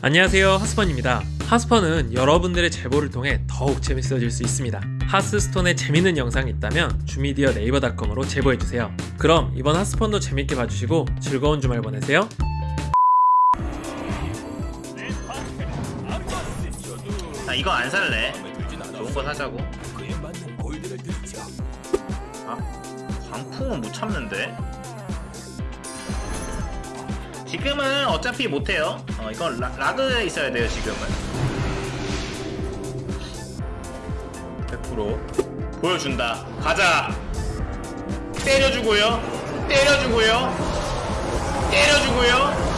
안녕하세요 하스펀입니다. 하스펀은 여러분들의 제보를 통해 더욱 재밌어질 수 있습니다. 하스스톤에 재밌는 영상이 있다면 주미디어 네이버닷컴으로 제보해주세요. 그럼 이번 하스펀도 재밌게 봐주시고 즐거운 주말 보내세요. 아 이거 안 살래. 좋은 거 사자고. 아? 광풍은 못 참는데 지금은 어차피 못해요. 어 이건 라, 라그에 있어야 돼요 지금은. 100% 보여준다. 가자. 때려주고요. 때려주고요. 때려주고요.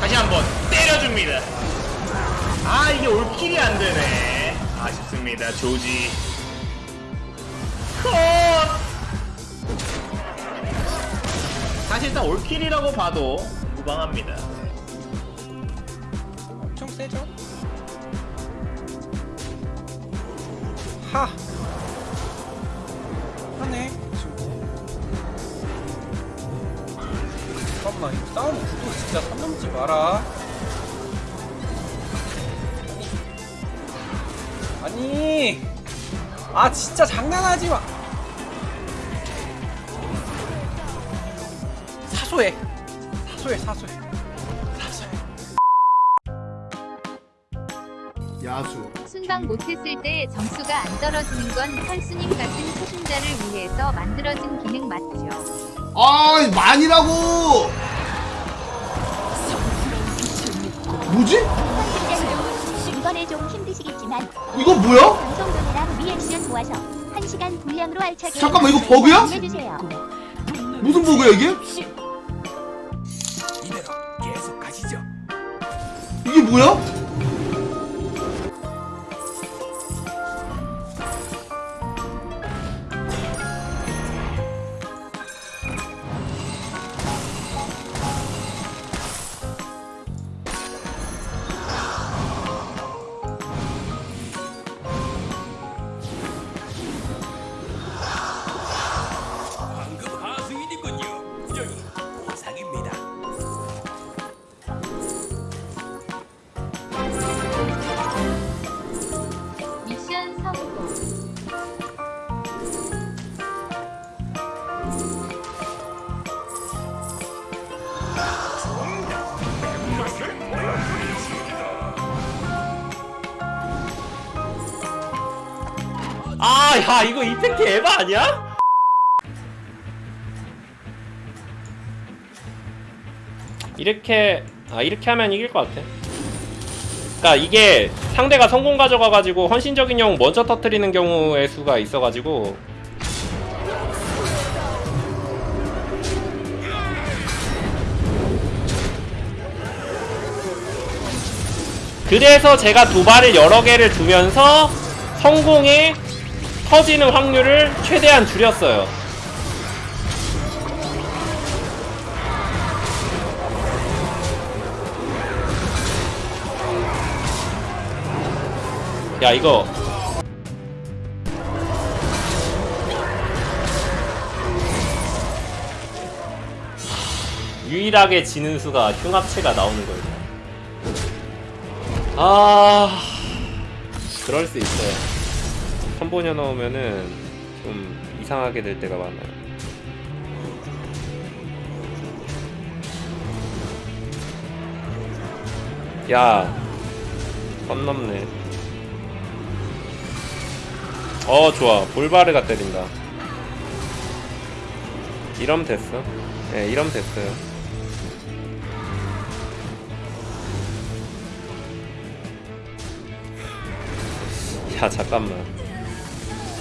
다시 한번 때려줍니다. 아 이게 올킬이 안되네. 아쉽습니다 조지 사실상 올킬이라고 봐도 무방합니다. 엄청 세죠? 하! 하네 지금. 잠깐만 이거 싸움 구도 진짜 선 넘지 마라. 아니 아니! 아 진짜 장난하지 마 사소해 사소해 사소해 사소해 야수 순방 못했을 때 점수가 안 떨어지는 건 설수님 같은 초심자를 위해서 만들어진 기능 맞죠? 아 많이라고 뭐지? 이번에 좀 힘드시겠지만 이거 뭐야? 방송 전이랑 리액션 모아서 1시간 분량으로 알차게 잠깐만, 이거 버그야? 무슨 버그야 이게? 뭐야? 아 야 이거 이펙트 에바 아니야? 이렇게 아 이렇게 하면 이길 것 같아. 그러니까 이게 상대가 성공 가져가가지고 헌신적인 영웅 먼저 터트리는 경우의 수가 있어가지고 그래서 제가 도발을 여러 개를 두면서 성공에 터지는 확률을 최대한 줄였어요. 야 이거 유일하게 지는 수가 흉합체가 나오는 거예요. 아 그럴 수 있어요. 선보녀 넣으면은 좀 이상하게 될 때가 많아요. 야, 선 넘네. 어 좋아. 볼바르가 때린다. 이러면 됐어. 예 이러면 됐어요. 야 잠깐만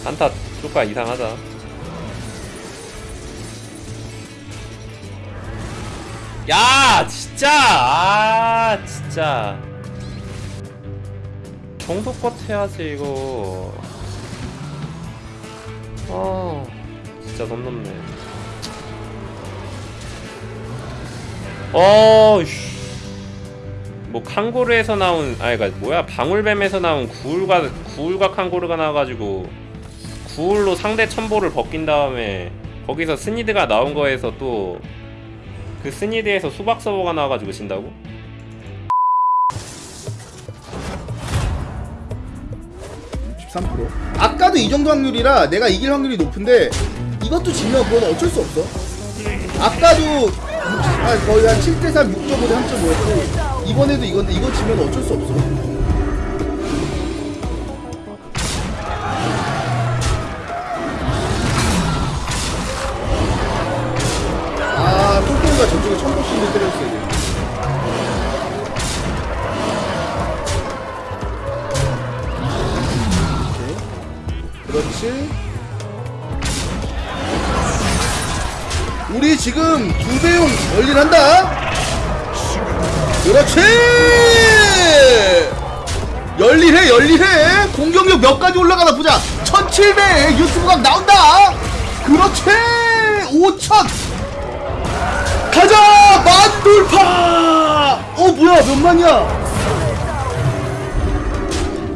한타 쪼까 이상하다. 야 진짜! 아 진짜. 정도껏 해야지 이거. 아 진짜 선 넘네. 어이씨. 뭐 칸고르에서 나온 그니까 뭐야? 방울뱀에서 나온 구울과 구울과 칸고르가 나와가지고 구울로 상대 천보를 벗긴 다음에 거기서 스니드가 나온 거에서 또 그 스니드에서 수박 서버가 나와가지고 진다고? 13% 아까도 이 정도 확률이라 내가 이길 확률이 높은데 이것도 지면 그건 어쩔 수 없어. 아까도 아, 거의 한 7대3, 6.5대 3.5였고 이번에도 이건데 이거 지면 어쩔 수 없어. 가 저쪽에 천복신을 때렸어야 돼 그렇지. 우리 지금 두 배용 열일한다. 그렇지. 열일해 열일해. 공격력 몇 가지 올라가나 보자. 1700 유튜브각 나온다. 그렇지. 5000. 가자 만 돌파. 어 뭐야 몇 만이야?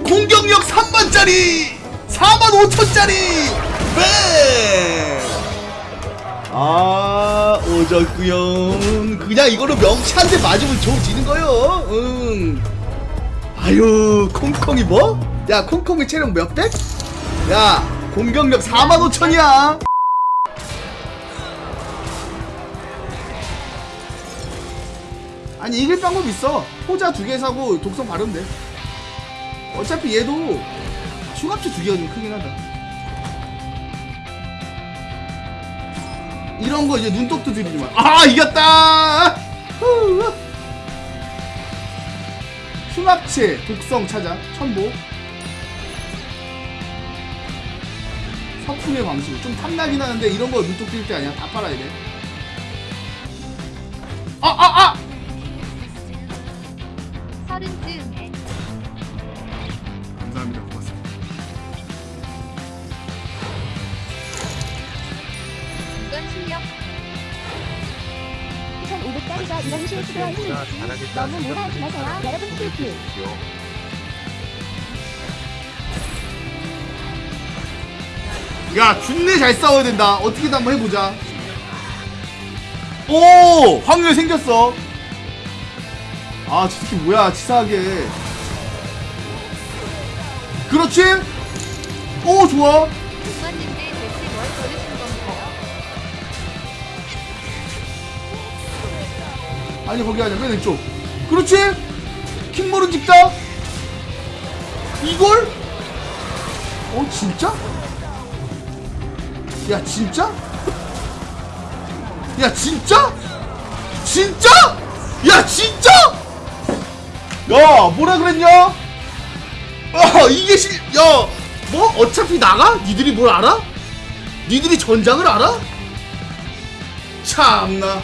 공격력 3만짜리 4만 5천짜리 네! 아 오졌구요 그냥 이걸로 명치 한대 맞으면 좋아지는 거요 응 아유 콩콩이 뭐? 야 콩콩이 체력 몇 백? 야 공격력 4만 5천이야 아니 이길 방법 있어 호자 두 개 사고 독성 바르면 돼 어차피 얘도 흉합체 두 개가 좀 크긴 하다. 이런 거 이제 눈독도 들이지 마. 아 이겼다. 후. 흉합체 독성 찾아 천보. 서풍의 방식 좀 탐나긴 하는데 이런 거 눈독 들일 때 아니야 다 빨아야 돼. 아 아, 아! 서 실력 1500짜리가 이런 실수가 있는지 너무 무사하지 마세요. 여러분 큐큐. 야 준내 잘 싸워야 된다. 어떻게든 한번 해보자. 오 확률 생겼어. 아저 새끼 뭐야 치사하게. 그렇지? 오 좋아 아니 거기 아니야. 맨 왼쪽. 그렇지? 킹볼은 찍다 이걸? 어 진짜? 야 진짜? 야 진짜? 진짜? 야 진짜? 야 뭐라 그랬냐? 아 이게 실야 뭐? 어차피 나가? 니들이 뭘 알아? 니들이 전장을 알아? 참나